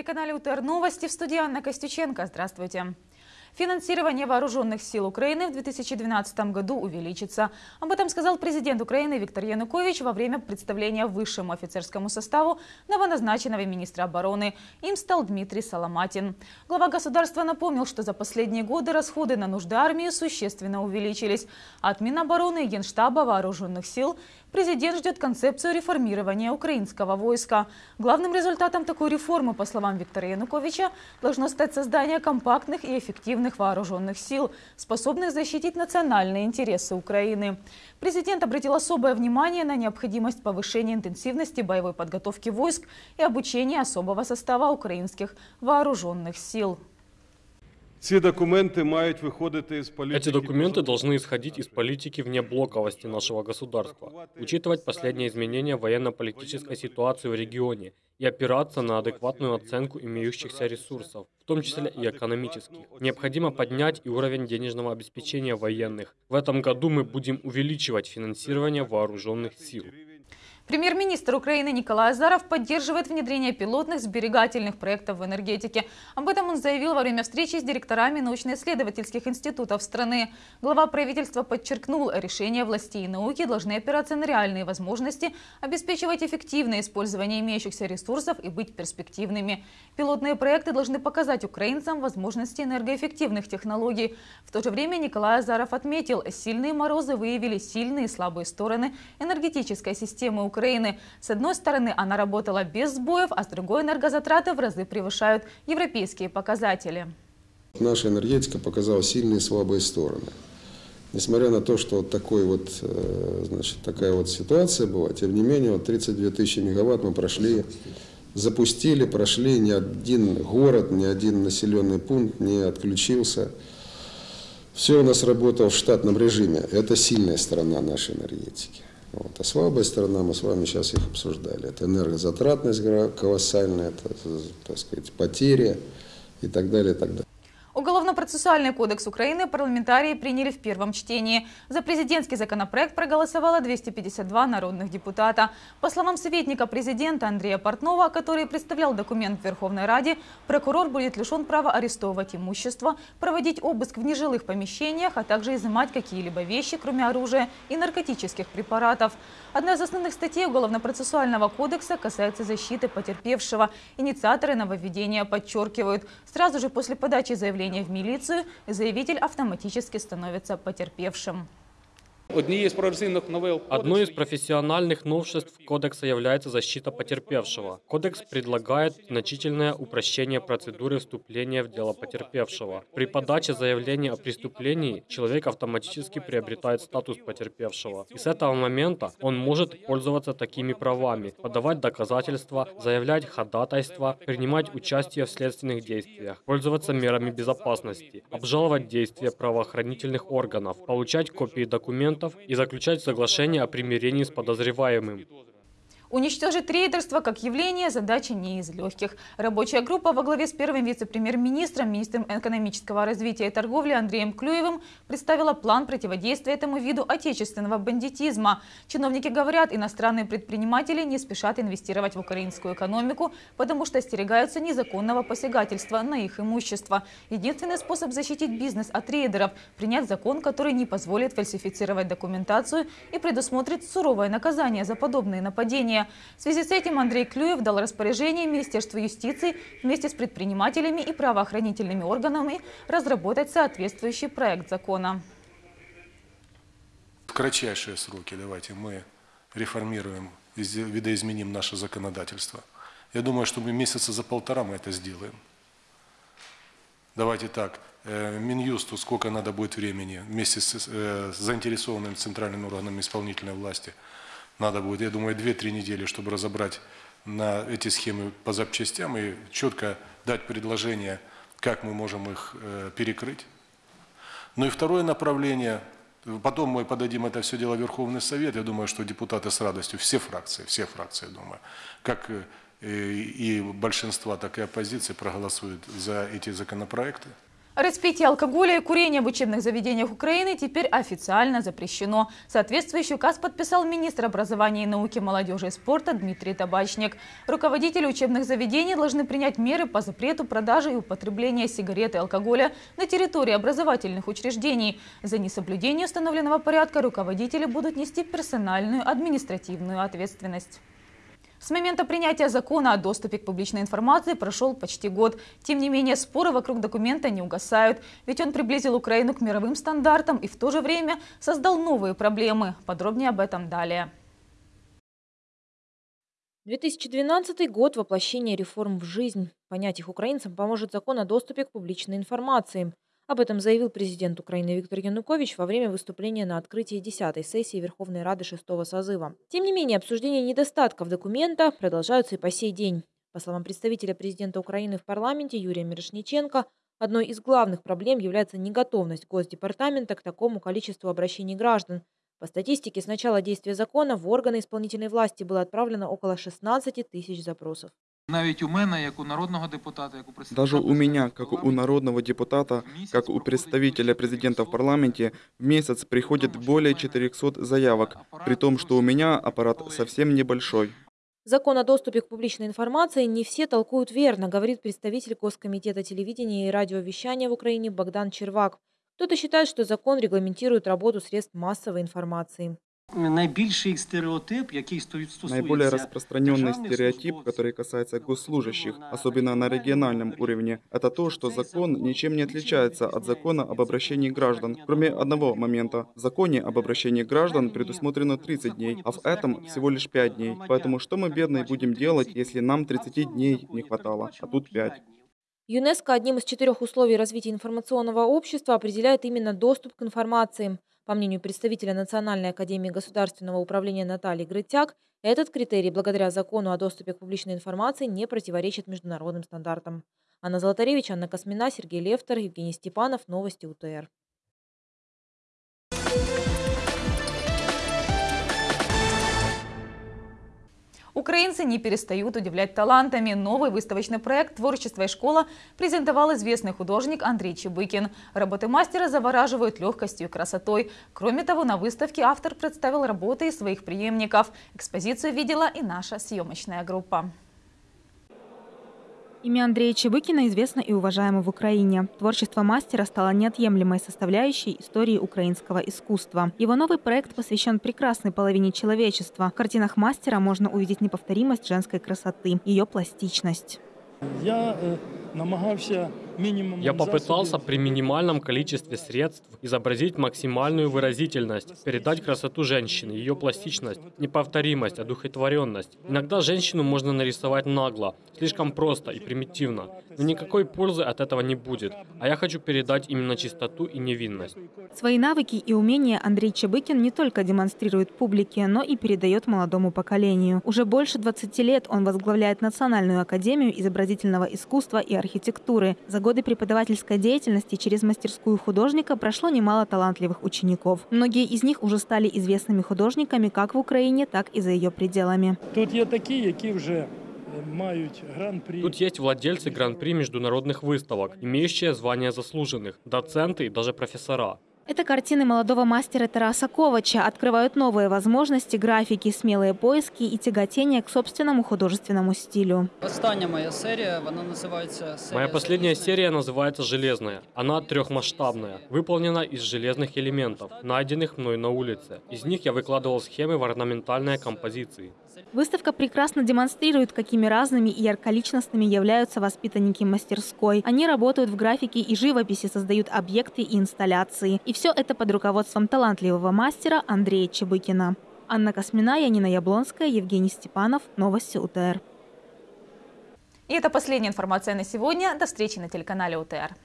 На телеканале УТР Новости в студии Анна Костюченко. Здравствуйте. Финансирование вооруженных сил Украины в 2012 году увеличится. Об этом сказал президент Украины Виктор Янукович во время представления высшему офицерскому составу новоназначенного министра обороны. Им стал Дмитрий Соломатин. Глава государства напомнил, что за последние годы расходы на нужды армии существенно увеличились. От Минобороны и Генштаба вооруженных сил Президент ждет концепцию реформирования украинского войска. Главным результатом такой реформы, по словам Виктора Януковича, должно стать создание компактных и эффективных вооруженных сил, способных защитить национальные интересы Украины. Президент обратил особое внимание на необходимость повышения интенсивности боевой подготовки войск и обучения особого состава украинских вооруженных сил. Эти документы должны исходить из политики внеблоковости нашего государства, учитывать последние изменения военно-политической ситуации в регионе и опираться на адекватную оценку имеющихся ресурсов, в том числе и экономических. Необходимо поднять и уровень денежного обеспечения военных. В этом году мы будем увеличивать финансирование вооруженных сил. Премьер-министр Украины Николай Азаров поддерживает внедрение пилотных сберегательных проектов в энергетике. Об этом он заявил во время встречи с директорами научно-исследовательских институтов страны. Глава правительства подчеркнул, решения властей и науки должны опираться на реальные возможности, обеспечивать эффективное использование имеющихся ресурсов и быть перспективными. Пилотные проекты должны показать украинцам возможности энергоэффективных технологий. В то же время Николай Азаров отметил, сильные морозы выявили сильные и слабые стороны энергетической системы Украины. Украины. С одной стороны, она работала без сбоев, а с другой энергозатраты в разы превышают европейские показатели. Наша энергетика показала сильные и слабые стороны. Несмотря на то, что вот, такой вот, э, значит, такая вот ситуация была, тем не менее, вот 32 тысячи мегаватт мы прошли, запустили, прошли, ни один город, ни один населенный пункт не отключился. Все у нас работало в штатном режиме. Это сильная сторона нашей энергетики. Вот. А слабая сторона, мы с вами сейчас их обсуждали, это энергозатратность колоссальная, это, так сказать, потери и так далее, и так далее. Уголовно-процессуальный кодекс Украины парламентарии приняли в первом чтении. За президентский законопроект проголосовало 252 народных депутата. По словам советника президента Андрея Портнова, который представлял документ в Верховной Раде, прокурор будет лишен права арестовывать имущество, проводить обыск в нежилых помещениях, а также изымать какие-либо вещи, кроме оружия и наркотических препаратов. Одна из основных статей Уголовно-процессуального кодекса касается защиты потерпевшего. Инициаторы нововведения подчеркивают, сразу же после подачи заявления в милицию, заявитель автоматически становится потерпевшим. Одной из профессиональных новшеств кодекса является защита потерпевшего. Кодекс предлагает значительное упрощение процедуры вступления в дело потерпевшего. При подаче заявления о преступлении человек автоматически приобретает статус потерпевшего. И с этого момента он может пользоваться такими правами, подавать доказательства, заявлять ходатайства, принимать участие в следственных действиях, пользоваться мерами безопасности, обжаловать действия правоохранительных органов, получать копии документов, документов и заключать соглашение о примирении с подозреваемым. Уничтожить рейдерство как явление – задача не из легких. Рабочая группа во главе с первым вице-премьер-министром, министром экономического развития и торговли Андреем Клюевым представила план противодействия этому виду отечественного бандитизма. Чиновники говорят, иностранные предприниматели не спешат инвестировать в украинскую экономику, потому что остерегаются незаконного посягательства на их имущество. Единственный способ защитить бизнес от рейдеров – принять закон, который не позволит фальсифицировать документацию и предусмотрит суровое наказание за подобные нападения. В связи с этим Андрей Клюев дал распоряжение Министерству юстиции вместе с предпринимателями и правоохранительными органами разработать соответствующий проект закона. В кратчайшие сроки давайте мы реформируем, видоизменим наше законодательство. Я думаю, что мы месяца за полтора мы это сделаем. Давайте так, э, Минюсту сколько надо будет времени вместе с э, заинтересованными центральными органами исполнительной власти – надо будет, я думаю, 2-3 недели, чтобы разобрать на эти схемы по запчастям и четко дать предложение, как мы можем их э, перекрыть. Ну и второе направление, потом мы подадим это все дело в Верховный Совет, я думаю, что депутаты с радостью, все фракции, все фракции, думаю, как э, и большинства, так и оппозиции проголосуют за эти законопроекты. Распитие алкоголя и курение в учебных заведениях Украины теперь официально запрещено. Соответствующий указ подписал министр образования и науки, молодежи и спорта Дмитрий Табачник. Руководители учебных заведений должны принять меры по запрету продажи и употребления сигарет и алкоголя на территории образовательных учреждений. За несоблюдение установленного порядка руководители будут нести персональную административную ответственность. С момента принятия закона о доступе к публичной информации прошел почти год. Тем не менее, споры вокруг документа не угасают, ведь он приблизил Украину к мировым стандартам и в то же время создал новые проблемы. Подробнее об этом далее. 2012 год воплощения реформ в жизнь. Понять их украинцам поможет закон о доступе к публичной информации. Об этом заявил президент Украины Виктор Янукович во время выступления на открытии 10-й сессии Верховной Рады 6-го созыва. Тем не менее, обсуждение недостатков документа продолжаются и по сей день. По словам представителя президента Украины в парламенте Юрия Мирошниченко, одной из главных проблем является неготовность Госдепартамента к такому количеству обращений граждан. По статистике, с начала действия закона в органы исполнительной власти было отправлено около 16 тысяч запросов. Навіть у мене, як у народного депутата, як у представника Даже у меня, как у народного депутата, как у представителя президента в парламенте, в месяц приходит более 400 заявок, при том, что у меня аппарат совсем небольшой. Закон о доступе к публичной информации не все толкуют верно, говорит представитель Госкомитета телевидения и радиовещания в Украине Богдан Червак. Кто-то считает, что закон регламентирует работу средств массовой информации. Найбільший стереотип, який сто- стосується Наиболее распространенный державних стереотип, службовців, который касается госслужащих, особенно на региональном уровне, это то, что закон ничем не отличается от закона об обращении граждан, кроме одного момента. В законе об обращении граждан предусмотрено 30 дней, а в этом всего лишь 5 дней. Поэтому что мы, бедные, будем делать, если нам 30 дней не хватало, а тут 5? ЮНЕСКО одним из четырех условий развития информационного общества определяет именно доступ к информации. По мнению представителя Национальной академии государственного управления Натальи Грытяк, этот критерий благодаря закону о доступе к публичной информации не противоречит международным стандартам. Анна Золотаревич, Анна Космина, Сергей Левтер, Евгений Степанов. Новости УТР. Украинцы не перестают удивлять талантами. Новый выставочный проект «Творчество и школа» презентовал известный художник Андрей Чебыкин. Работы мастера завораживают легкостью и красотой. Кроме того, на выставке автор представил работы своих преемников. Экспозицию видела и наша съемочная группа. Имя Андрея Чебыкина известно и уважаемо в Украине. Творчество мастера стало неотъемлемой составляющей истории украинского искусства. Его новый проект посвящен прекрасной половине человечества. В картинах мастера можно увидеть неповторимость женской красоты, ее пластичность. Я намагався мінімум Я попытался при минимальном количестве средств изобразить максимальную выразительность, передать красоту женщины, ее пластичность, неповторимость, одухотворенность. Иногда женщину можно нарисовать нагло, слишком просто и примитивно, но никакой пользы от этого не будет. А я хочу передать именно чистоту и невинность. Свои навыки и умения Андрей Чебыкин не только демонстрирует публике, но и передает молодому поколению. Уже больше 20 лет он возглавляет Национальную академию изобразительного искусства и архитектуры. За годы преподавательской деятельности через мастерскую художника прошло немало талантливых учеников. Многие из них уже стали известными художниками как в Украине, так и за ее пределами. Тут є такі, які вже е, мають гран-прі. Тут есть владельцы гран-при международных выставок, имеющие звание заслуженных, доценты и даже профессора. Это картины молодого мастера Тараса Ковача открывают новые возможности графики, смелые поиски и тяготение к собственному художественному стилю. Остання моя серія, вона називається серія Моя последняя «Залізний». серия называется «Железная». Она трехмасштабная, выполнена из железных элементов, найденных мной на улице. Из них я выкладывал схемы в орнаментальные композиции. Выставка прекрасно демонстрирует, какими разными и ярколичностными являются воспитанники мастерской. Они работают в графике и живописи, создают объекты и инсталляции. И все это под руководством талантливого мастера Андрея Чебыкина. Анна Космина, Янина Яблонская, Евгений Степанов. Новости УТР. И это последняя информация на сегодня. До встречи на телеканале УТР.